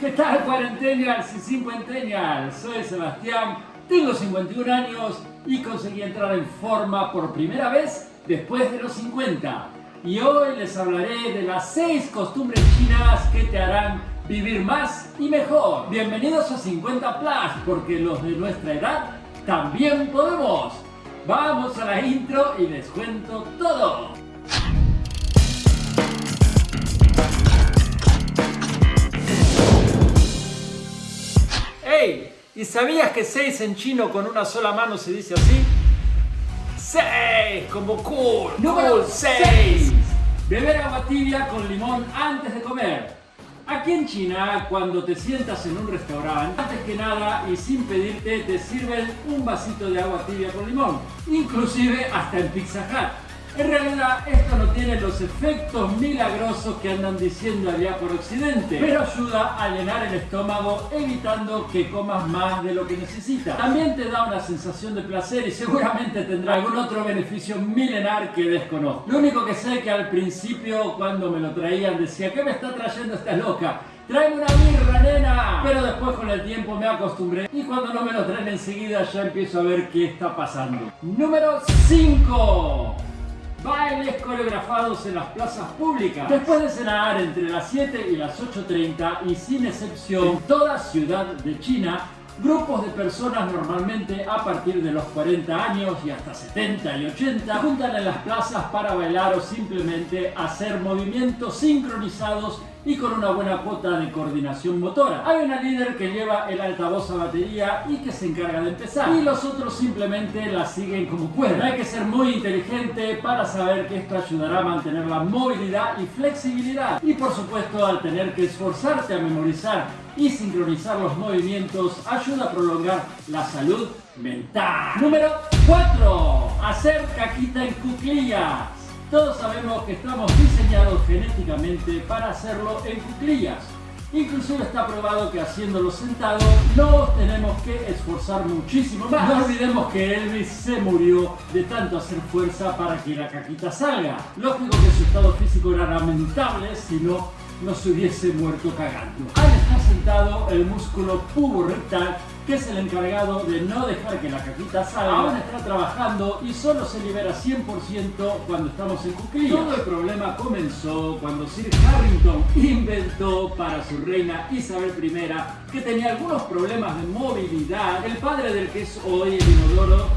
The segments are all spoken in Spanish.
¿Qué tal cuarentenials y cincuentennials? Soy Sebastián, tengo 51 años y conseguí entrar en forma por primera vez después de los 50. Y hoy les hablaré de las 6 costumbres chinas que te harán vivir más y mejor. Bienvenidos a 50 Plus, porque los de nuestra edad también podemos. Vamos a la intro y les cuento todo. ¿Y sabías que 6 en chino con una sola mano se dice así? 6, como cool, número 6. Beber agua tibia con limón antes de comer. Aquí en China, cuando te sientas en un restaurante, antes que nada y sin pedirte, te sirven un vasito de agua tibia con limón. Inclusive hasta en Pizza Hut. En realidad esto no tiene los efectos milagrosos que andan diciendo allá por occidente, pero ayuda a llenar el estómago evitando que comas más de lo que necesitas. También te da una sensación de placer y seguramente tendrá algún otro beneficio milenar que desconozco. Lo único que sé es que al principio cuando me lo traían decía ¿qué me está trayendo esta loca? ¡Tráeme una birra, nena! Pero después con el tiempo me acostumbré y cuando no me lo traen enseguida ya empiezo a ver qué está pasando. Número 5 bailes coreografados en las plazas públicas. Después de cenar entre las 7 y las 8.30 y sin excepción en toda ciudad de China, Grupos de personas normalmente a partir de los 40 años y hasta 70 y 80 juntan en las plazas para bailar o simplemente hacer movimientos sincronizados y con una buena cuota de coordinación motora. Hay una líder que lleva el altavoz a batería y que se encarga de empezar y los otros simplemente la siguen como pueden. Hay que ser muy inteligente para saber que esto ayudará a mantener la movilidad y flexibilidad y por supuesto al tener que esforzarte a memorizar y sincronizar los movimientos ayuda a prolongar la salud mental. Número 4. Hacer caquita en cuclillas. Todos sabemos que estamos diseñados genéticamente para hacerlo en cuclillas. Inclusive está probado que haciéndolo sentado no tenemos que esforzar muchísimo más. No olvidemos que Elvis se murió de tanto hacer fuerza para que la caquita salga. Lógico que su estado físico era lamentable, si no se hubiese muerto cagando. Al estar sentado, el músculo rectal, que es el encargado de no dejar que la caquita salga, aún está trabajando y solo se libera 100% cuando estamos en cuclillas. Todo el problema comenzó cuando Sir Harrington inventó para su reina Isabel I, que tenía algunos problemas de movilidad, el padre del que es hoy el inodoro,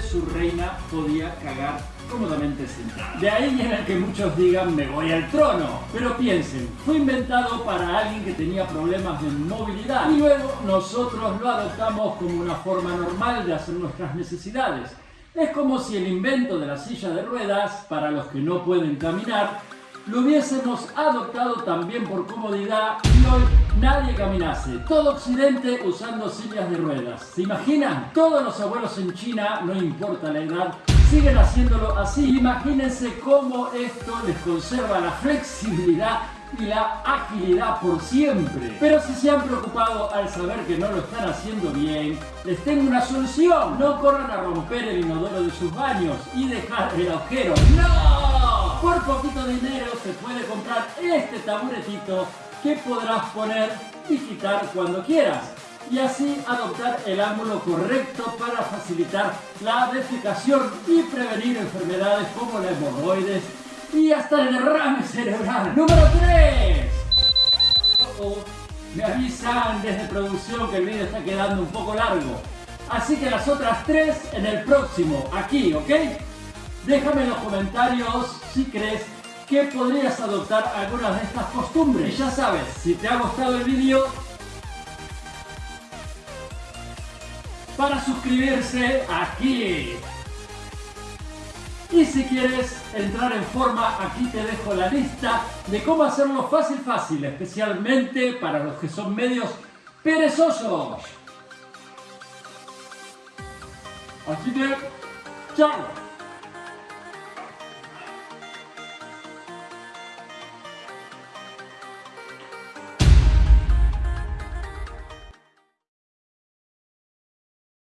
su reina podía cagar cómodamente sentado. De ahí viene que muchos digan me voy al trono. Pero piensen, fue inventado para alguien que tenía problemas de movilidad y luego nosotros lo adoptamos como una forma normal de hacer nuestras necesidades. Es como si el invento de la silla de ruedas, para los que no pueden caminar, lo hubiésemos adoptado también por comodidad y hoy nadie caminase. Todo Occidente usando sillas de ruedas. ¿Se imaginan? Todos los abuelos en China, no importa la edad, siguen haciéndolo así. Imagínense cómo esto les conserva la flexibilidad y la agilidad por siempre. Pero si se han preocupado al saber que no lo están haciendo bien, les tengo una solución. No corran a romper el inodoro de sus baños y dejar el agujero. ¡No! Por poquito dinero se puede comprar este taburetito que podrás poner y quitar cuando quieras y así adoptar el ángulo correcto para facilitar la defecación y prevenir enfermedades como la hemorroides y hasta el derrame cerebral. Número 3. me avisan desde producción que el vídeo está quedando un poco largo. Así que las otras tres en el próximo, aquí, ¿ok? Déjame en los comentarios si crees que podrías adoptar algunas de estas costumbres. Y ya sabes, si te ha gustado el vídeo, para suscribirse aquí. Y si quieres entrar en forma, aquí te dejo la lista de cómo hacerlo fácil fácil, especialmente para los que son medios perezosos. Así que, chao.